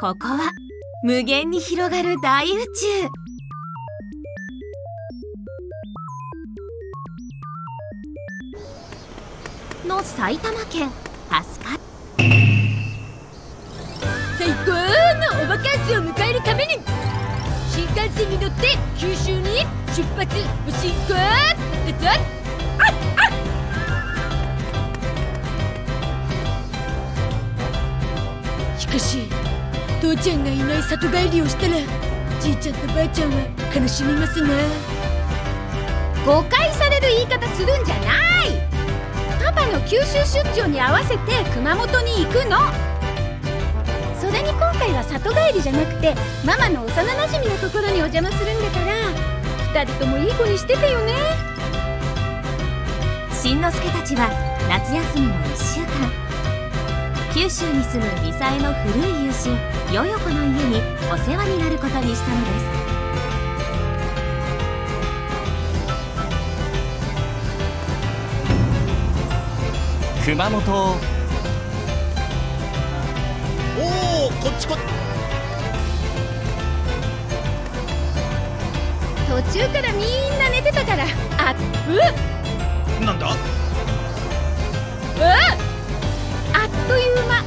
ここは無限に広がる大宇宙。の埼玉県飛鳥最高のおバカンスを迎えるために新幹線に乗って九州に出発。おしんこだぞ。しかし父ちゃんがいない里帰りをしたらじいちゃんとばあちゃんは悲しみますな。誤解される言い方するんじゃない。パパの九州出張に合わせて熊本に行くの。それに今回は里帰りじゃなくてママの幼なじみのところにお邪魔するんだから2人ともいい子にしててよね。しんのすけたちは夏休みの1週間。九州に住むミサエの古い友人ヨヨコの家にお世話になることにしたのです。熊本。おおこっちこ途中からみんな寝てたから。あうなんだ？あっという間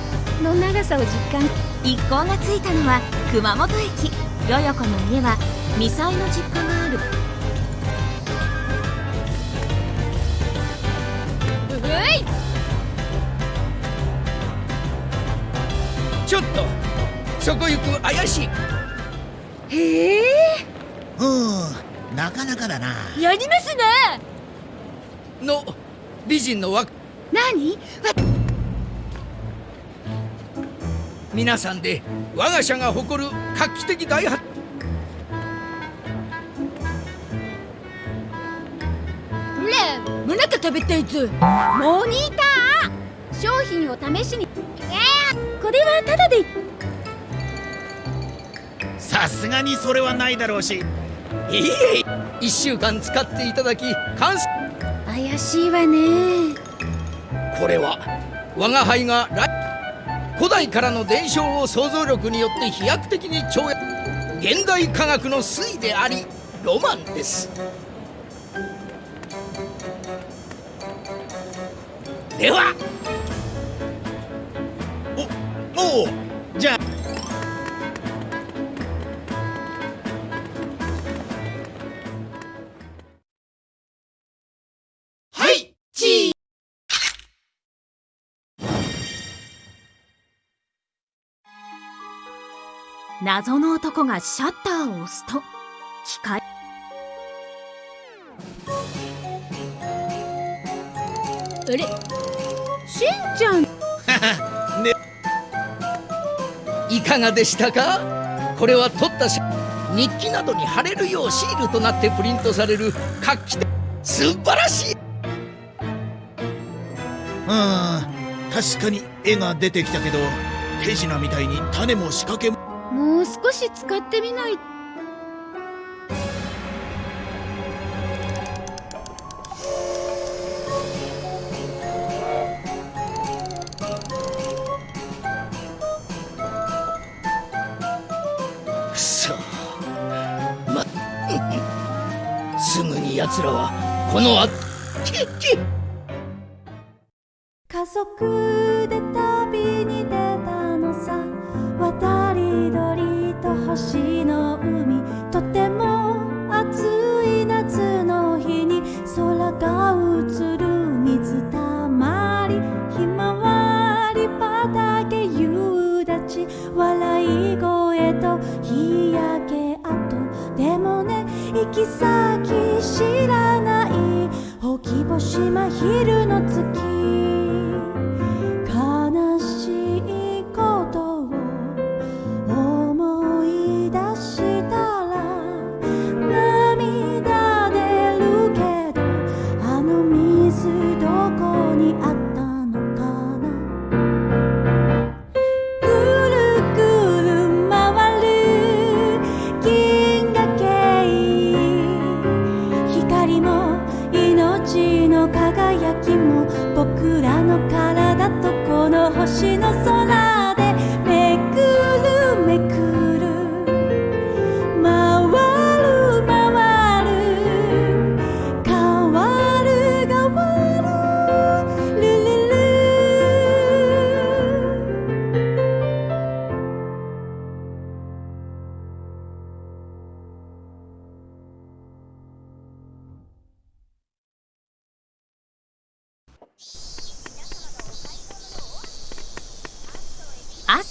の長さを実感一行が着いたのは熊本駅。ヨヨコの家はミサイの実家がある。うい。ちょっとそこ行く怪しい。へえ。うんなかなかだな。やりますなの美人のわ何？わ皆さんで我が社が誇る画期的大発ほらもなか食べたいぞモニター。商品を試しに。えー、これはタダで。さすがにそれはないだろうし。いいえ。1週間使っていただき完成怪しいわね。これは我が輩が来古代からの伝承を想像力によって飛躍的に超越現代科学の粋でありロマンです。では謎の男がシャッターを押すと機械あれ？しんちゃん。いかがでしたか？これは撮った写日記などに貼れるようシールとなってプリントされる画期的素晴らしい。うん確かに絵が出てきたけど手品みたいに種も仕掛けももう少し使ってみない。くそ。ますぐに奴らはこのあけ鳥と星の海とても暑い夏の日に空が映る水たまりひまわり畑夕立笑い声と日焼け跡でもね行き先知らないほき星真昼の月。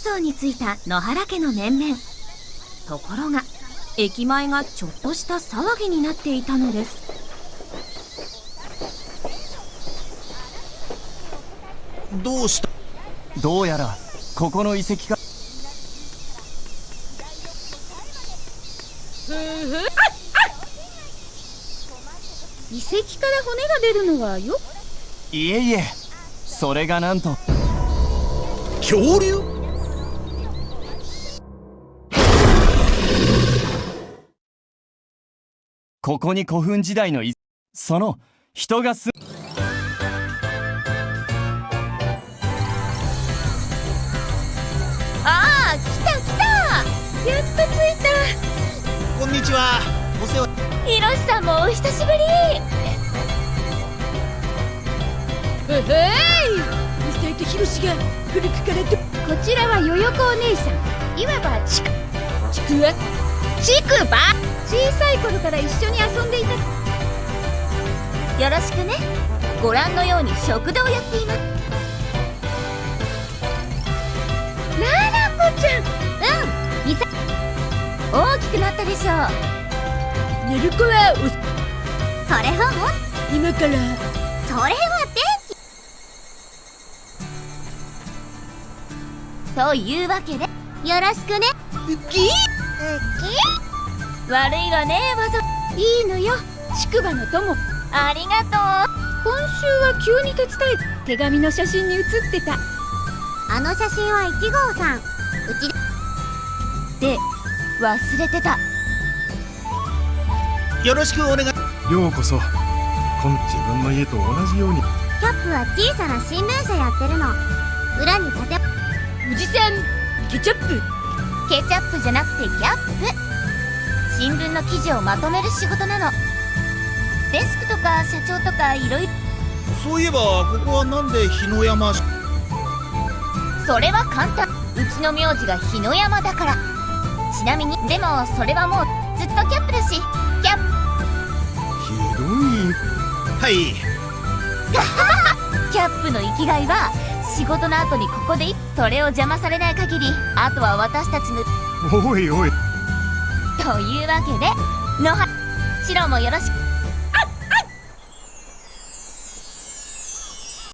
層に着いた野原家の面々ところが駅前がちょっとした騒ぎになっていたのです。どうした？どうやらここの遺跡か。遺跡から骨が出るのはよ。いえいえそれがなんと。恐竜？ここに古墳時代のいその人が住ああ来た来た。やっと着いた。こんにちは。お世話。ひろしさんもお久しぶり。へへい。ミサイとヒロシが古くからとこちらはよよこお姉さん。いわばちくちくわちくば小さい頃から一緒に遊んでいたよろしくね。ご覧のように食堂をやっています。ララコちゃん。うん。みさ大きくなったでしょう。寝る子はおそれはも今から。それは天気。というわけでよろしくね。ウキ悪いわねわざ。いいのよ。ちくばの友。ありがとう。今週は急に手伝い手紙の写真に写ってた。あの写真は1号さん。うちで。忘れてた。よろしくお願い。ようこそ。今自分の家と同じように。キャップは小さな新聞社やってるの。裏に建て。おじさんケチャップ。ケチャップじゃなくてキャップ新聞の記事をまとめる仕事なの。デスクとか社長とかいろいろそういえばここはなんで日野山しそれは簡単。うちの名字が日野山だから。ちなみにでもそれはもうずっとキャップだし。キャッひどい。はい。プ キャップの生きがいは仕事の後にここでいそれを邪魔されない限りあとは私たちの。おいおいというわけで野原白もよろしく。